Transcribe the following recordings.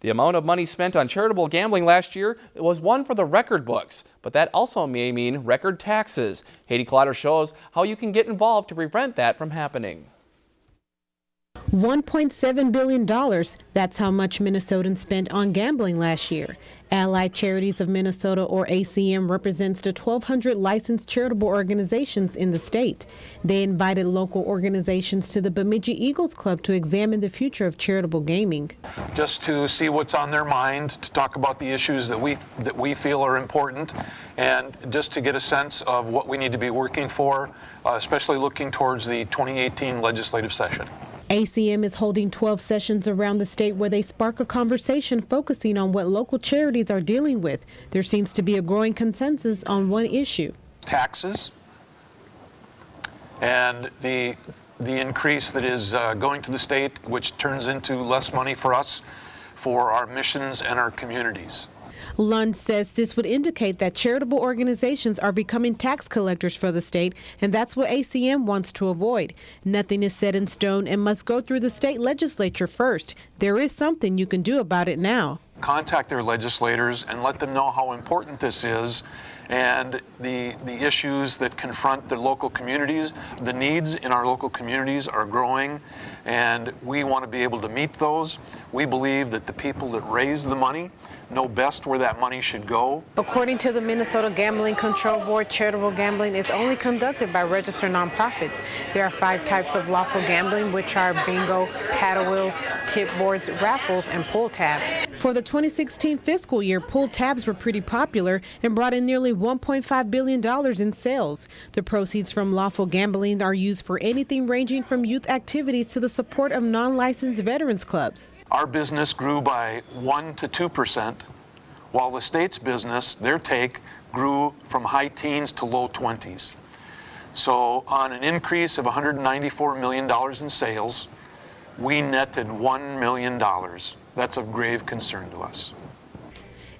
The amount of money spent on charitable gambling last year was one for the record books, but that also may mean record taxes. Haiti Clotter shows how you can get involved to prevent that from happening. $1.7 billion. That's how much Minnesotans spent on gambling last year. Allied Charities of Minnesota, or ACM, represents the 1,200 licensed charitable organizations in the state. They invited local organizations to the Bemidji Eagles Club to examine the future of charitable gaming. Just to see what's on their mind, to talk about the issues that we, that we feel are important, and just to get a sense of what we need to be working for, uh, especially looking towards the 2018 legislative session. ACM is holding 12 sessions around the state where they spark a conversation focusing on what local charities are dealing with. There seems to be a growing consensus on one issue. Taxes and the, the increase that is uh, going to the state, which turns into less money for us for our missions and our communities. Lund says this would indicate that charitable organizations are becoming tax collectors for the state, and that's what ACM wants to avoid. Nothing is set in stone and must go through the state legislature first. There is something you can do about it now. Contact their legislators and let them know how important this is and the, the issues that confront the local communities. The needs in our local communities are growing and we want to be able to meet those. We believe that the people that raise the money know best where that money should go. According to the Minnesota Gambling Control Board, charitable gambling is only conducted by registered nonprofits. There are five types of lawful gambling, which are bingo, paddle wheels, tip boards, raffles, and pull tabs. For the 2016 fiscal year, pull tabs were pretty popular and brought in nearly $1.5 billion in sales. The proceeds from lawful gambling are used for anything ranging from youth activities to the support of non-licensed veterans clubs. Our business grew by 1 to 2 percent, while the state's business, their take, grew from high teens to low 20s. So on an increase of $194 million in sales, we netted $1 million. That's of grave concern to us.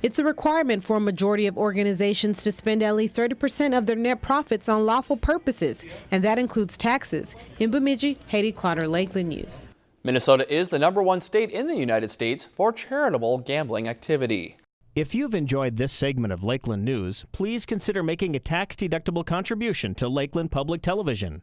It's a requirement for a majority of organizations to spend at least 30% of their net profits on lawful purposes, and that includes taxes. In Bemidji, Haiti Clotter, Lakeland News. Minnesota is the number one state in the United States for charitable gambling activity. If you've enjoyed this segment of Lakeland News, please consider making a tax-deductible contribution to Lakeland Public Television.